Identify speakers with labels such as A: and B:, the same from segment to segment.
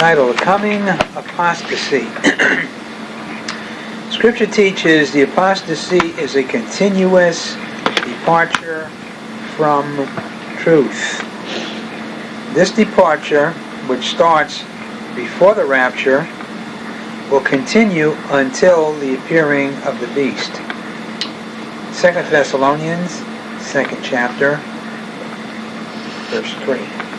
A: title, Coming Apostasy. Scripture teaches the apostasy is a continuous departure from truth. This departure, which starts before the rapture, will continue until the appearing of the beast. 2 Thessalonians, second chapter, verse 3.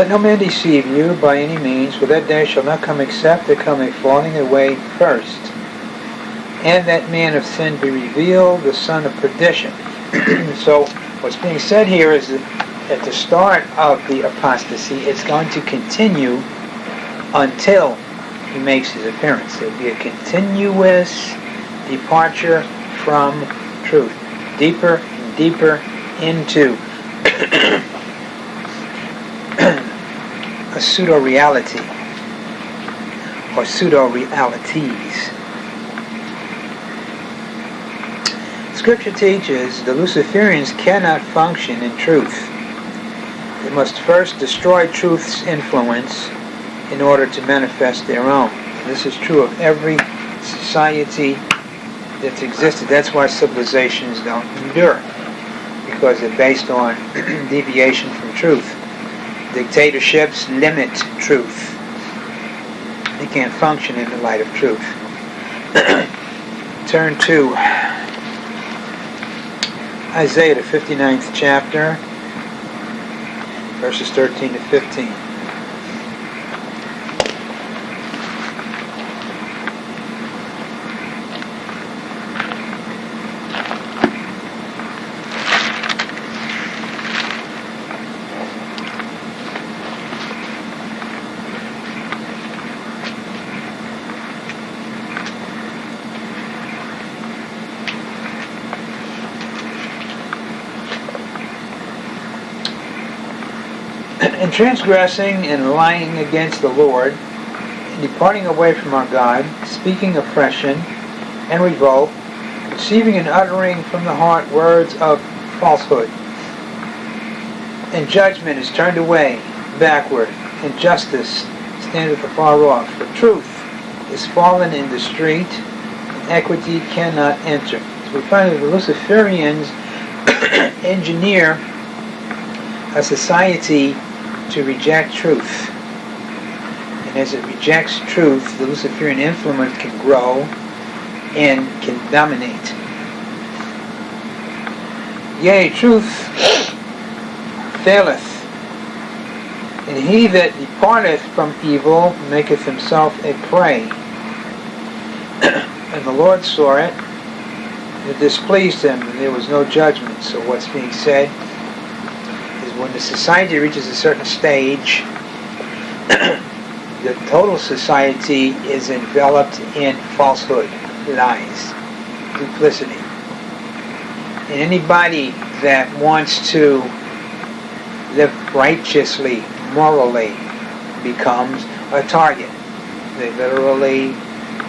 A: Let no man deceive you by any means, for that day shall not come except there come a falling away first, and that man of sin be revealed, the son of perdition. so what's being said here is that at the start of the apostasy, it's going to continue until he makes his appearance. There'll be a continuous departure from truth, deeper and deeper into a pseudo-reality or pseudo-realities. Scripture teaches the Luciferians cannot function in truth. They must first destroy truth's influence in order to manifest their own. This is true of every society that's existed. That's why civilizations don't endure, because they're based on deviation from truth. Dictatorships limit truth. They can't function in the light of truth. Turn to Isaiah, the 59th chapter, verses 13 to 15. In transgressing and lying against the Lord, departing away from our God, speaking oppression and revolt, conceiving and uttering from the heart words of falsehood. And judgment is turned away, backward, and justice standeth afar off. For truth is fallen in the street, and equity cannot enter. So we find that the Luciferians engineer a society to reject truth. And as it rejects truth, the Luciferian influence can grow and can dominate. Yea, truth faileth, and he that departeth from evil maketh himself a prey. and the Lord saw it, it displeased him, and there was no judgment. So what's being said when the society reaches a certain stage, the total society is enveloped in falsehood, lies, duplicity. And anybody that wants to live righteously, morally, becomes a target. They literally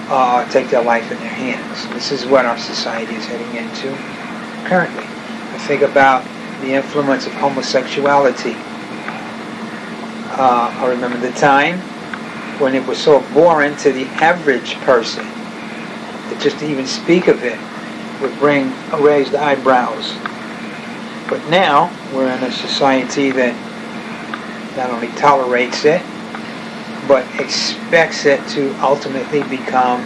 A: uh, take their life in their hands. This is what our society is heading into currently. I think about the influence of homosexuality. Uh, I remember the time when it was so boring to the average person that just to even speak of it would bring raised eyebrows. But now we're in a society that not only tolerates it, but expects it to ultimately become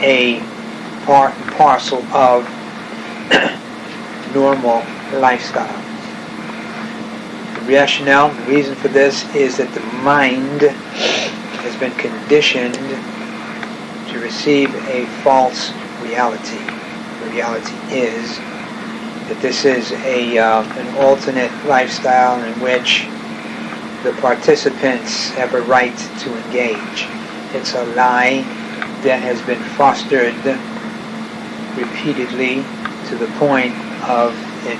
A: a part and parcel of normal lifestyle. The rationale, the reason for this is that the mind has been conditioned to receive a false reality. The reality is that this is a uh, an alternate lifestyle in which the participants have a right to engage. It's a lie that has been fostered repeatedly to the point of it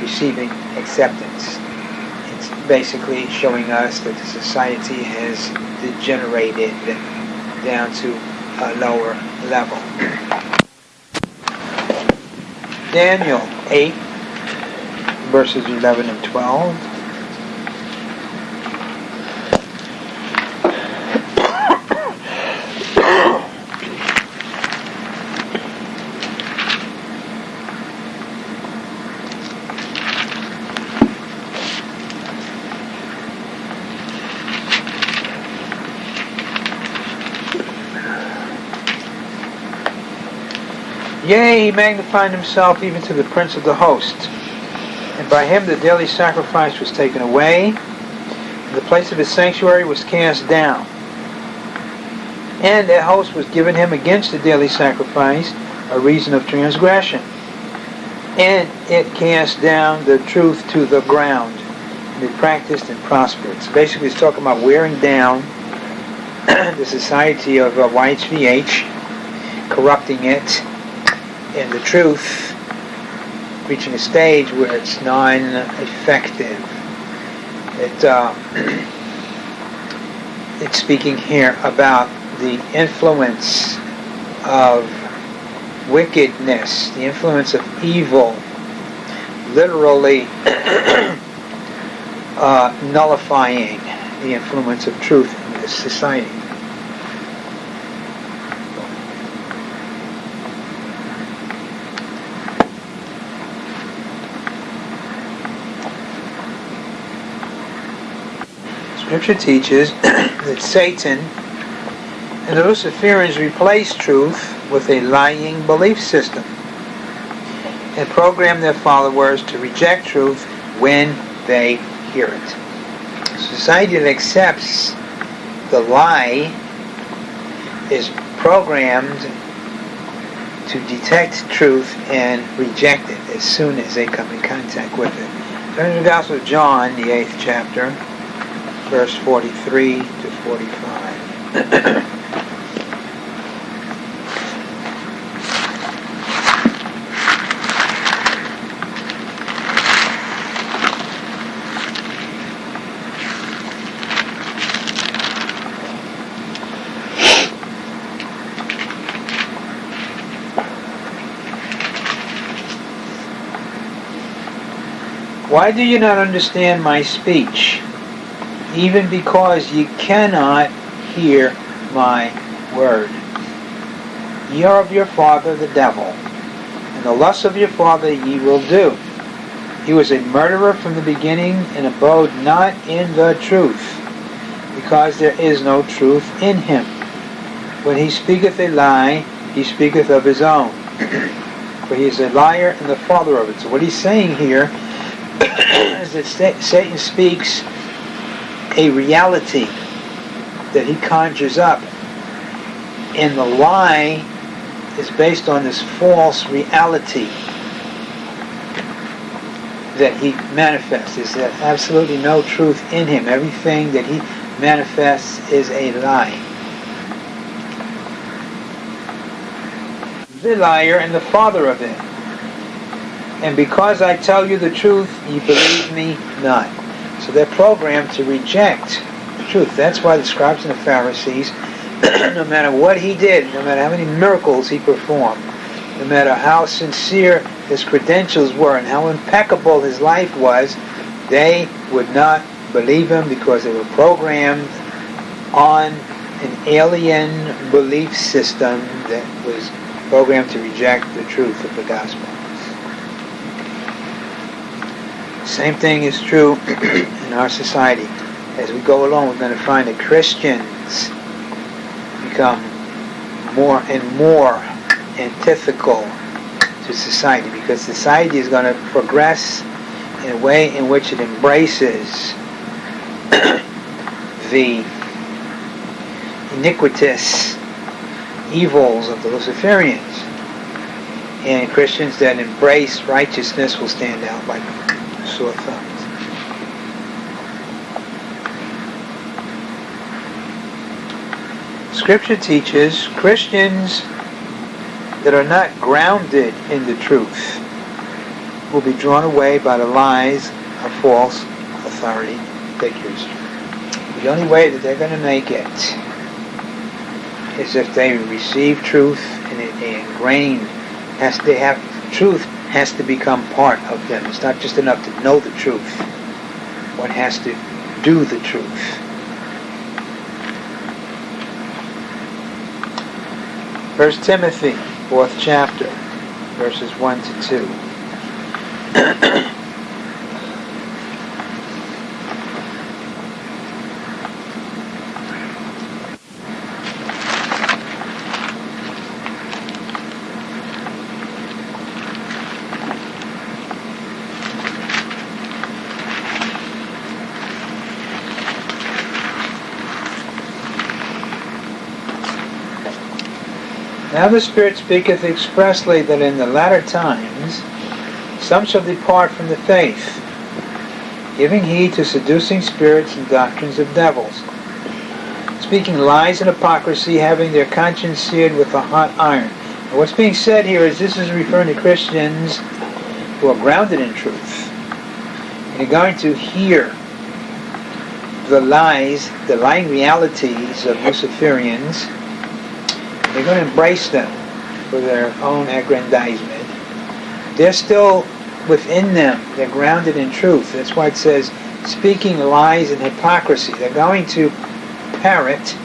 A: receiving acceptance. It's basically showing us that the society has degenerated down to a lower level. Daniel 8, verses 11 and 12. Yea, he magnified himself even to the prince of the host. And by him the daily sacrifice was taken away, and the place of his sanctuary was cast down. And a host was given him against the daily sacrifice, a reason of transgression. And it cast down the truth to the ground. And it practiced and prospered. So basically it's talking about wearing down the society of uh, YHVH, corrupting it, and the truth reaching a stage where it's non-effective. It, uh, it's speaking here about the influence of wickedness, the influence of evil, literally uh, nullifying the influence of truth in this society. Scripture teaches that Satan and the Luciferians replace truth with a lying belief system and program their followers to reject truth when they hear it. Society that accepts the lie is programmed to detect truth and reject it as soon as they come in contact with it. Turn to the Gospel of John, the eighth chapter verse 43 to 45. Why do you not understand my speech? Even because ye cannot hear my word. Ye are of your father the devil, and the lusts of your father ye will do. He was a murderer from the beginning, and abode not in the truth, because there is no truth in him. When he speaketh a lie, he speaketh of his own, for he is a liar and the father of it. So what he's saying here is that Satan speaks a reality that he conjures up. And the lie is based on this false reality that he manifests. Is there absolutely no truth in him. Everything that he manifests is a lie. The liar and the father of it. And because I tell you the truth, you believe me not. So they're programmed to reject truth. That's why the scribes and the Pharisees, no matter what he did, no matter how many miracles he performed, no matter how sincere his credentials were and how impeccable his life was, they would not believe him because they were programmed on an alien belief system that was programmed to reject the truth of the gospel. Same thing is true in our society. As we go along, we're going to find that Christians become more and more antithetical to society because society is going to progress in a way in which it embraces the iniquitous evils of the Luciferians. And Christians that embrace righteousness will stand out like thumbs. Scripture teaches Christians that are not grounded in the truth will be drawn away by the lies of false authority figures. The only way that they're going to make it is if they receive truth and it ingrained has they have truth has to become part of them. It's not just enough to know the truth. One has to do the truth. First Timothy, fourth chapter, verses one to two. Now the Spirit speaketh expressly that in the latter times some shall depart from the faith, giving heed to seducing spirits and doctrines of devils, speaking lies and hypocrisy, having their conscience seared with a hot iron. And what's being said here is this is referring to Christians who are grounded in truth and are going to hear the lies, the lying realities of Luciferians they're going to embrace them for their own aggrandizement. They're still within them. They're grounded in truth. That's why it says, speaking lies and hypocrisy. They're going to parrot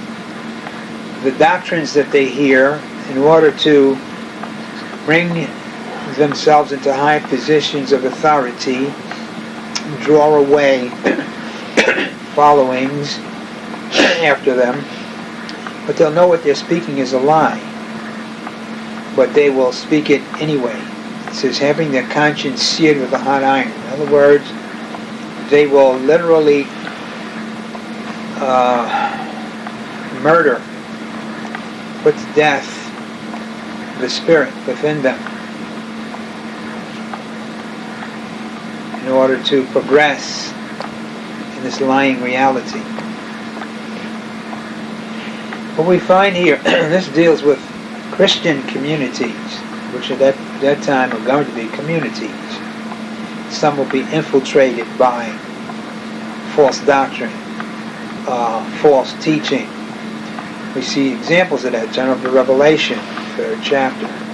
A: the doctrines that they hear in order to bring themselves into high positions of authority, draw away followings after them but they'll know what they're speaking is a lie. But they will speak it anyway. It says, having their conscience seared with a hot iron. In other words, they will literally uh, murder, put to death the spirit within them in order to progress in this lying reality. What we find here, this deals with Christian communities, which at that, that time are going to be communities. Some will be infiltrated by false doctrine, uh, false teaching. We see examples of that. Over Revelation, third chapter.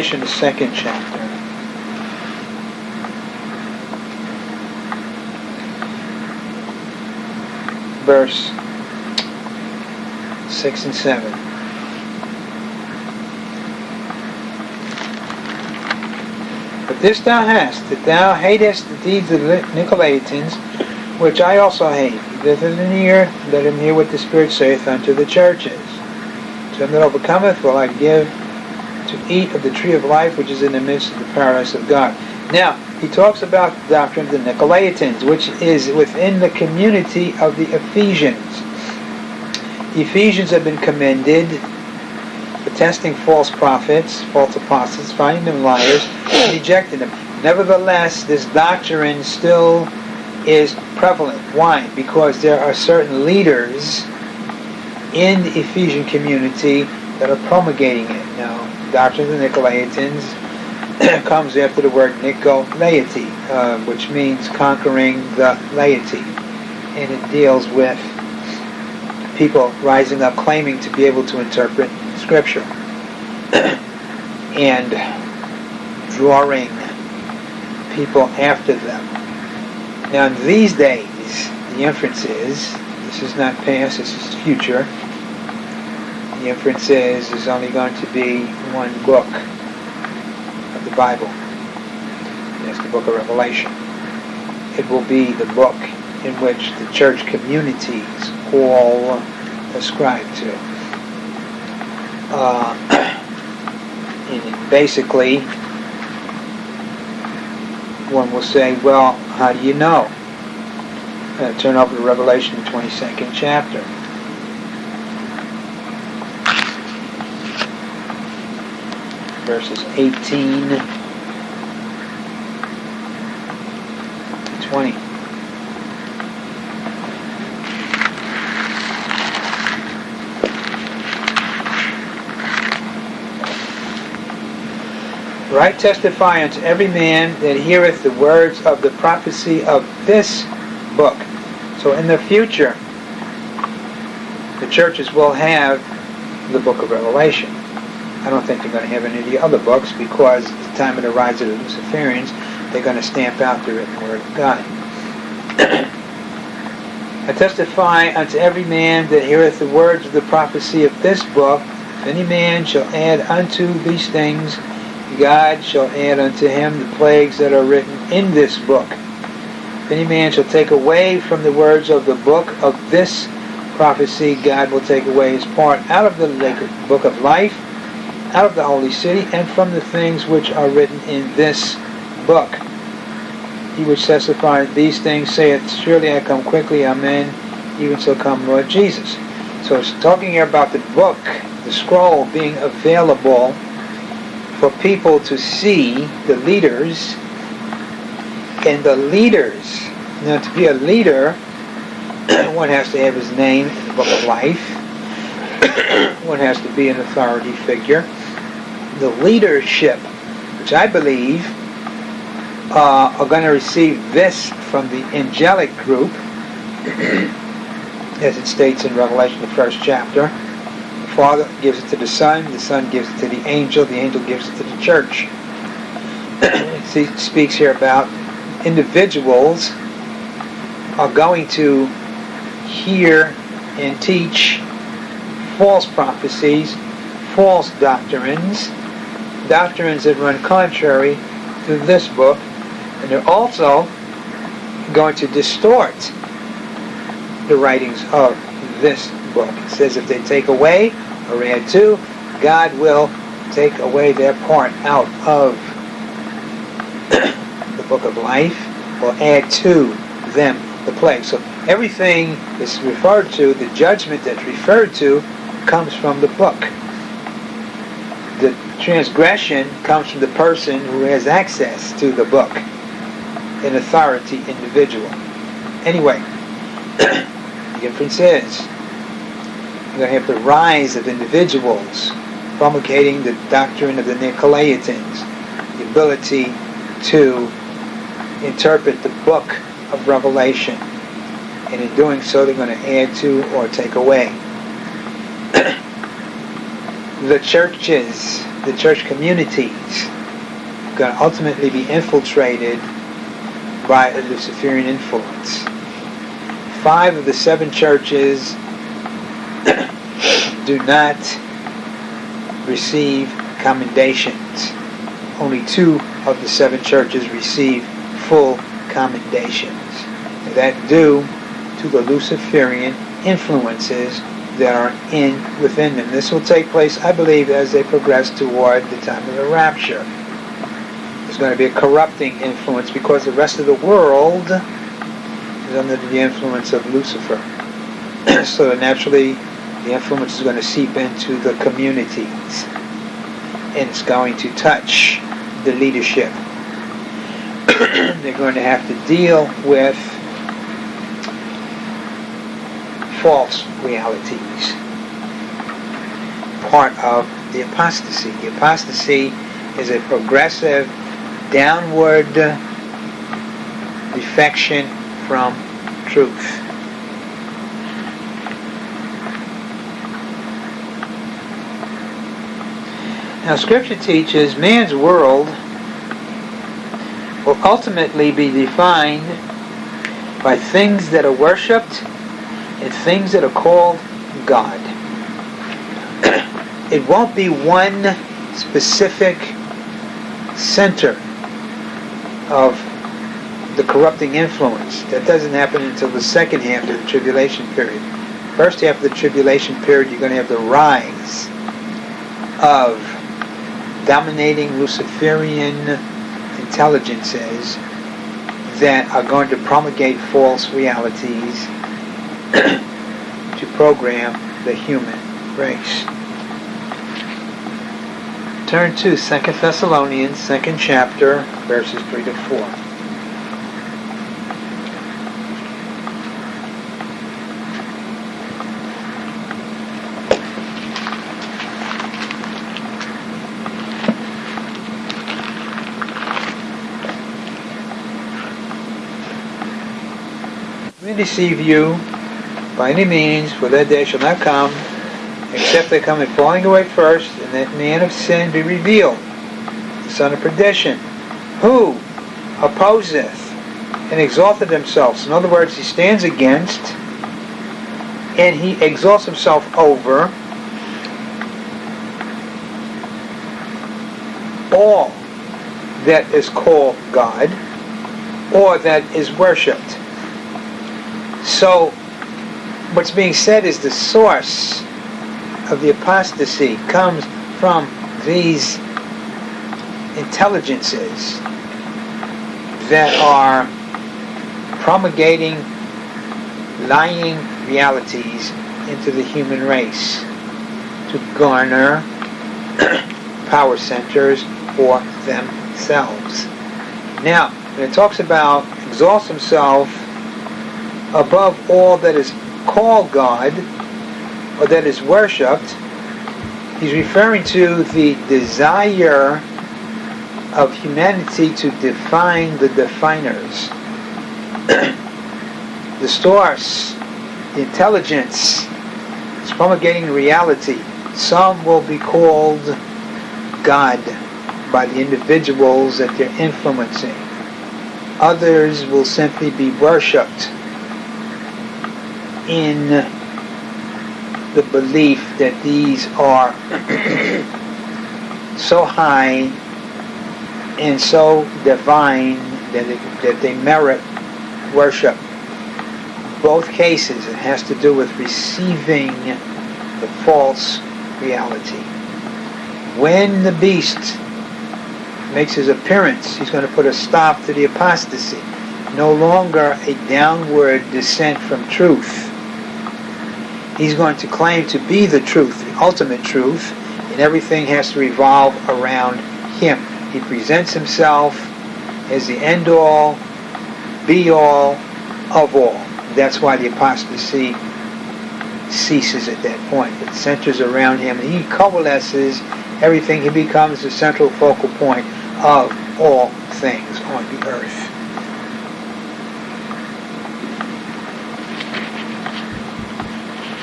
A: Revelation, the second chapter. Verse 6 and 7. But this thou hast, that thou hatest the deeds of the Nicolaitans, which I also hate. Is an ear, let him hear what the Spirit saith unto the churches. To him that overcometh will I give eat of the tree of life which is in the midst of the paradise of God. Now, he talks about the doctrine of the Nicolaitans, which is within the community of the Ephesians. Ephesians have been commended for testing false prophets, false apostles, finding them liars, and rejecting them. Nevertheless, this doctrine still is prevalent. Why? Because there are certain leaders in the Ephesian community that are promulgating it. Now, doctrine of the Nicolaitans comes after the word Nicolaity, uh, which means conquering the laity. And it deals with people rising up claiming to be able to interpret Scripture and drawing people after them. Now, in these days, the inference is this is not past, this is future the inference is there's only going to be one book of the Bible. It's the book of Revelation. It will be the book in which the church communities all ascribe to. Uh, basically, one will say, well, how do you know? Uh, turn over to Revelation, the 22nd chapter. Verses 18 20. Right testify unto every man that heareth the words of the prophecy of this book. So in the future, the churches will have the book of Revelation. I don't think they're going to have any of the other books because at the time of the rise of the Luciferians, they're going to stamp out the written word of God. I testify unto every man that heareth the words of the prophecy of this book, if any man shall add unto these things, God shall add unto him the plagues that are written in this book. If any man shall take away from the words of the book of this prophecy, God will take away his part out of the book of life, out of the holy city, and from the things which are written in this book. He which testifies these things saith, Surely I come quickly, Amen. Even so come Lord Jesus. So it's talking here about the book, the scroll being available for people to see the leaders and the leaders. Now, to be a leader, one has to have his name in the book of life. one has to be an authority figure. The leadership, which I believe uh, are going to receive this from the angelic group, as it states in Revelation, the first chapter. The Father gives it to the Son, the Son gives it to the angel, the angel gives it to the church. he speaks here about individuals are going to hear and teach false prophecies, false doctrines, doctrines that run contrary to this book, and they're also going to distort the writings of this book. It says if they take away or add to, God will take away their part out of the book of life or add to them the plague. So everything is referred to, the judgment that's referred to, comes from the book. Transgression comes from the person who has access to the book, an authority individual. Anyway, the difference is you're going to have the rise of individuals promulgating the doctrine of the Nicolaitans, the ability to interpret the book of Revelation. And in doing so, they're going to add to or take away. the churches, the church communities, going to ultimately be infiltrated by a Luciferian influence. Five of the seven churches do not receive commendations. Only two of the seven churches receive full commendations. That due to the Luciferian influences that are in within them. This will take place, I believe, as they progress toward the time of the rapture. There's going to be a corrupting influence because the rest of the world is under the influence of Lucifer. so naturally, the influence is going to seep into the communities and it's going to touch the leadership. They're going to have to deal with false realities. Part of the apostasy. The apostasy is a progressive downward defection from truth. Now, Scripture teaches man's world will ultimately be defined by things that are worshipped and things that are called God. it won't be one specific center of the corrupting influence. That doesn't happen until the second half of the tribulation period. First half of the tribulation period, you're going to have the rise of dominating Luciferian intelligences that are going to promulgate false realities to program the human race. turn to 2 Thessalonians, 2nd chapter, verses 3 to 4. We deceive you by any means, for that day shall not come, except they come in falling away first, and that man of sin be revealed, the son of perdition, who opposeth and exalted himself. So in other words, he stands against and he exalts himself over all that is called God or that is worshipped. So what's being said is the source of the apostasy comes from these intelligences that are promulgating lying realities into the human race to garner power centers for themselves. Now, when it talks about exalts himself above all that is called God or that is worshipped, he's referring to the desire of humanity to define the definers. the source, the intelligence, is promulgating reality. Some will be called God by the individuals that they're influencing. Others will simply be worshipped in the belief that these are so high and so divine that, it, that they merit worship. Both cases, it has to do with receiving the false reality. When the beast makes his appearance, he's going to put a stop to the apostasy. No longer a downward descent from truth he's going to claim to be the truth, the ultimate truth, and everything has to revolve around him. He presents himself as the end all, be all, of all. That's why the apostasy ceases at that point. It centers around him. He coalesces everything. He becomes the central focal point of all things on the earth.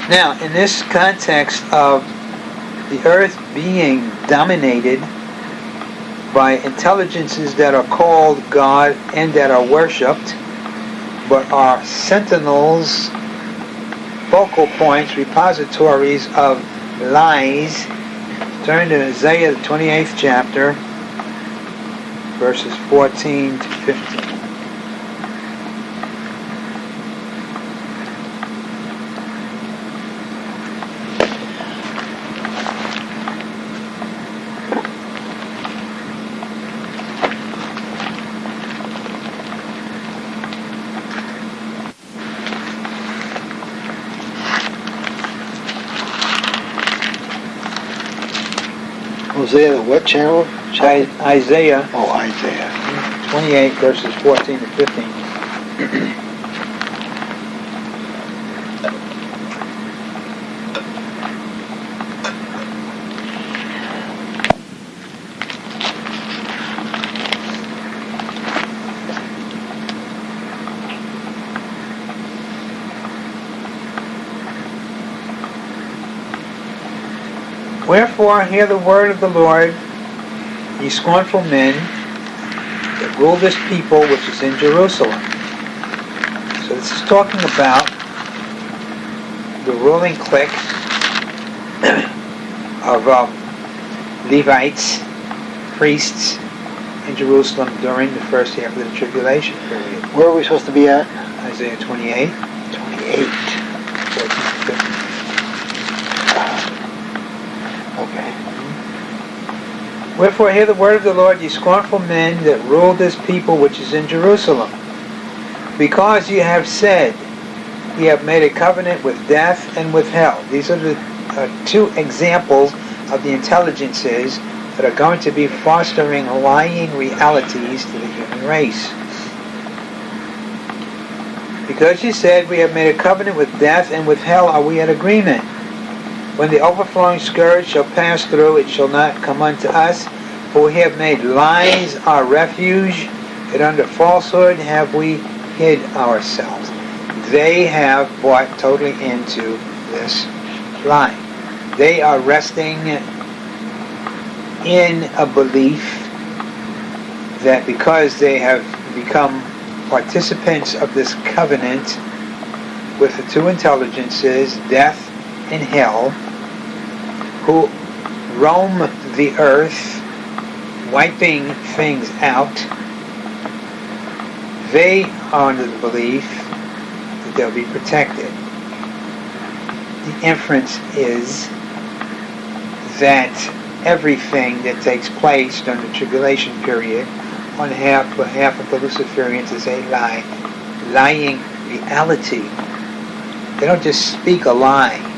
A: Now, in this context of the earth being dominated by intelligences that are called God and that are worshipped, but are sentinels, focal points, repositories of lies, turn to Isaiah the 28th chapter, verses 14 to 15.
B: Hosea, what channel?
A: I, Isaiah
B: Oh, Isaiah.
A: 28 verses 14 to 15. Wherefore hear the word of the Lord, ye scornful men that rule this people which is in Jerusalem. So this is talking about the ruling clique of um, Levites, priests in Jerusalem during the first half of the tribulation period.
B: Where are we supposed to be at?
A: Isaiah 28,
B: 28.
A: 14 to 15.
B: Okay.
A: Wherefore hear the word of the Lord, ye scornful men that rule this people which is in Jerusalem. Because ye have said, ye have made a covenant with death and with hell. These are the uh, two examples of the intelligences that are going to be fostering lying realities to the human race. Because you said we have made a covenant with death and with hell are we at agreement. When the overflowing scourge shall pass through, it shall not come unto us. For we have made lies our refuge, and under falsehood have we hid ourselves. They have bought totally into this lie. They are resting in a belief that because they have become participants of this covenant with the two intelligences, death and hell, who roam the earth, wiping things out, they are under the belief that they'll be protected. The inference is that everything that takes place during the tribulation period on half behalf of the Luciferians is a lie, lying reality. They don't just speak a lie.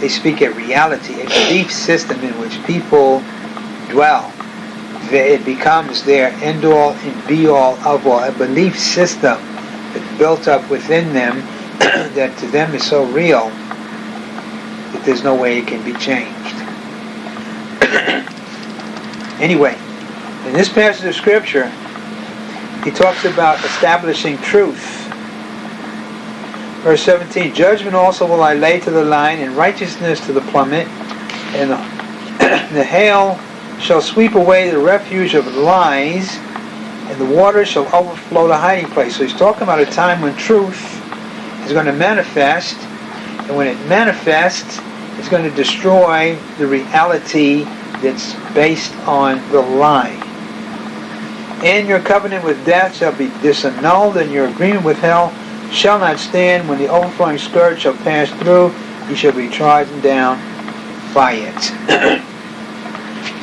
A: They speak a reality, a belief system in which people dwell. It becomes their end-all and be-all of all, a belief system that's built up within them that to them is so real that there's no way it can be changed. anyway, in this passage of scripture, he talks about establishing truth. Verse 17, Judgment also will I lay to the line, and righteousness to the plummet, and the, hail shall sweep away the refuge of lies, and the waters shall overflow the hiding place. So he's talking about a time when truth is going to manifest, and when it manifests, it's going to destroy the reality that's based on the lie. And your covenant with death shall be disannulled, and your agreement with hell shall not stand. When the overflowing scourge shall pass through, he shall be trodden down by it.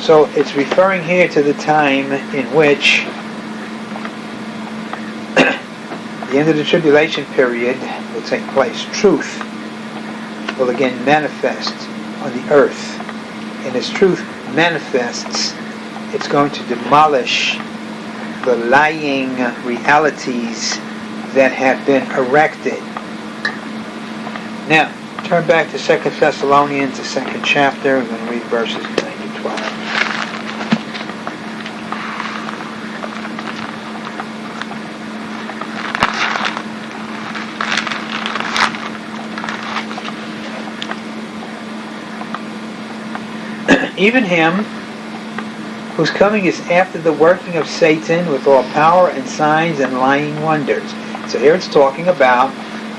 A: so it's referring here to the time in which the end of the tribulation period will take place. Truth will again manifest on the earth. And as truth manifests, it's going to demolish the lying realities that have been erected. Now, turn back to 2 Thessalonians, the second chapter. We're going to read verses 9 to 12. Even him whose coming is after the working of Satan with all power and signs and lying wonders. So here it's talking about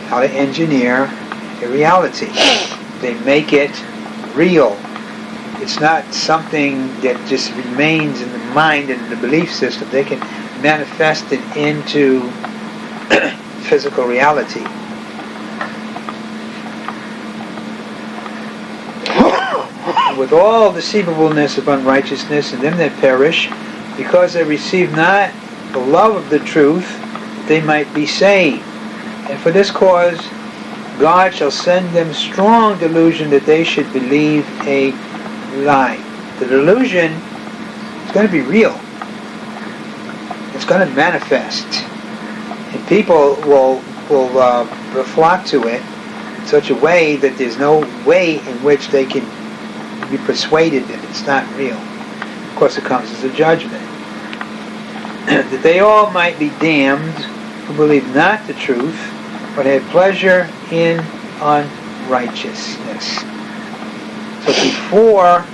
A: how to engineer a reality. They make it real. It's not something that just remains in the mind and the belief system. They can manifest it into physical reality. with all deceivableness of unrighteousness in them that perish, because they receive not the love of the truth, they might be saved. And for this cause, God shall send them strong delusion that they should believe a lie. The delusion is going to be real. It's going to manifest. And people will, will uh, flock to it in such a way that there's no way in which they can be persuaded that it's not real. Of course, it comes as a judgment. that they all might be damned who believe not the truth, but had pleasure in unrighteousness. So before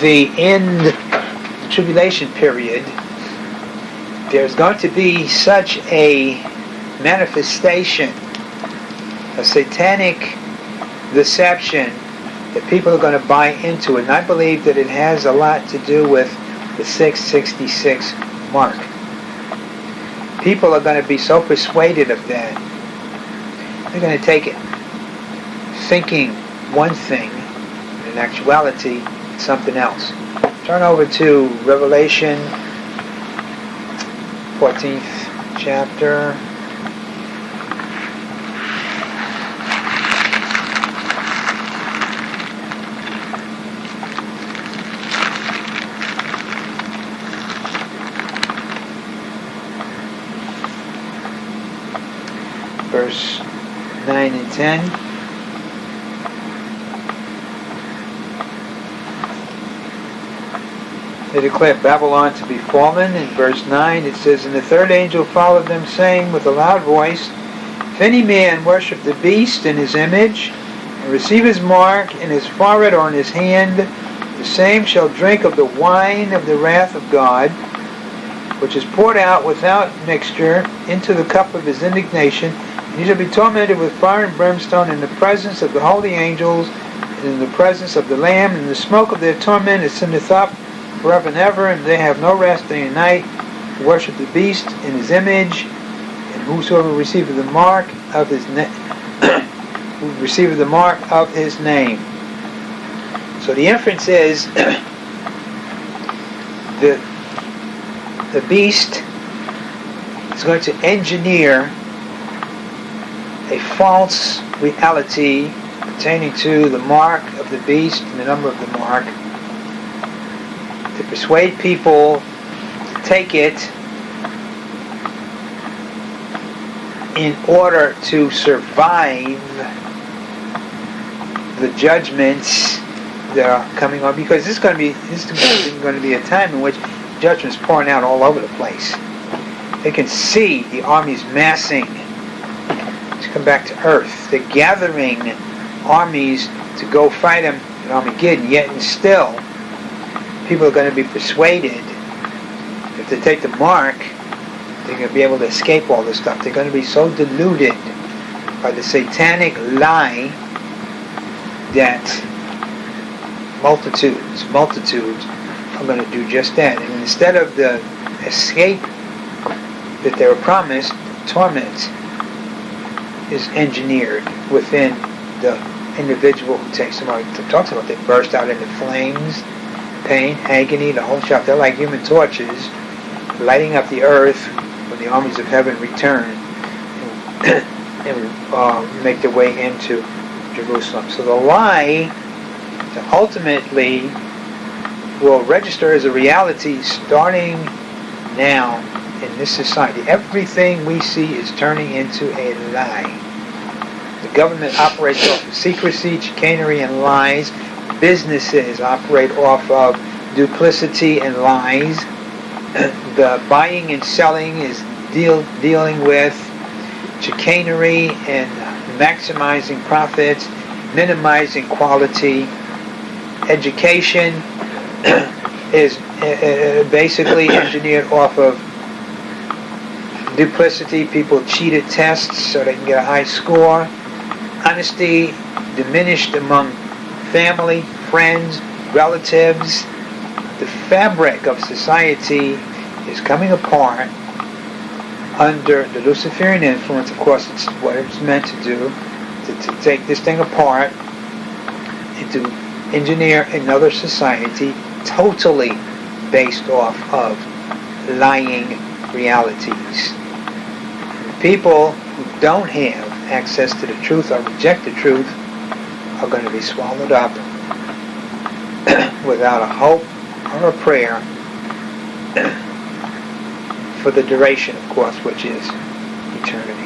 A: the end the tribulation period, there's going to be such a manifestation, a satanic deception that people are going to buy into it. And I believe that it has a lot to do with the 666 mark. People are going to be so persuaded of that. They're going to take it thinking one thing, in actuality, something else. Turn over to Revelation 14th chapter. verse 9 and 10. They declare Babylon to be fallen. In verse 9 it says, And the third angel followed them, saying with a loud voice, If any man worship the beast in his image, and receive his mark in his forehead or in his hand, the same shall drink of the wine of the wrath of God, which is poured out without mixture into the cup of his indignation, he shall be tormented with fire and brimstone in the presence of the holy angels, in the presence of the Lamb, and the smoke of their torment ascendeth up forever and ever, and they have no rest day and night, worship the beast in his image, and whosoever receiveth the mark of his name, who receiveth the mark of his name. So the inference is the the beast is going to engineer a false reality pertaining to the mark of the beast and the number of the mark to persuade people to take it in order to survive the judgments that are coming on because this is going to be this is going to be a time in which judgment's pouring out all over the place. They can see the armies massing to come back to Earth. They're gathering armies to go fight them at Armageddon, yet and still people are going to be persuaded if they take the mark, they're going to be able to escape all this stuff. They're going to be so deluded by the satanic lie that multitudes, multitudes are going to do just that. And instead of the escape that they were promised, torment is engineered within the individual who takes. It talks about they burst out into flames, pain, agony, the whole shop. They're like human torches lighting up the earth when the armies of heaven return and, and uh, make their way into Jerusalem. So the lie ultimately will register as a reality starting now in this society. Everything we see is turning into a lie. The government operates off of secrecy, chicanery, and lies. Businesses operate off of duplicity and lies. the buying and selling is deal, dealing with chicanery and maximizing profits, minimizing quality. Education is uh, basically engineered off of duplicity. People cheated tests so they can get a high score. Honesty diminished among family, friends, relatives. The fabric of society is coming apart under the Luciferian influence. Of course, it's what it's meant to do, to, to take this thing apart and to engineer another society totally based off of lying realities. People who don't have access to the truth or reject the truth are going to be swallowed up without a hope or a prayer for the duration, of course, which is eternity.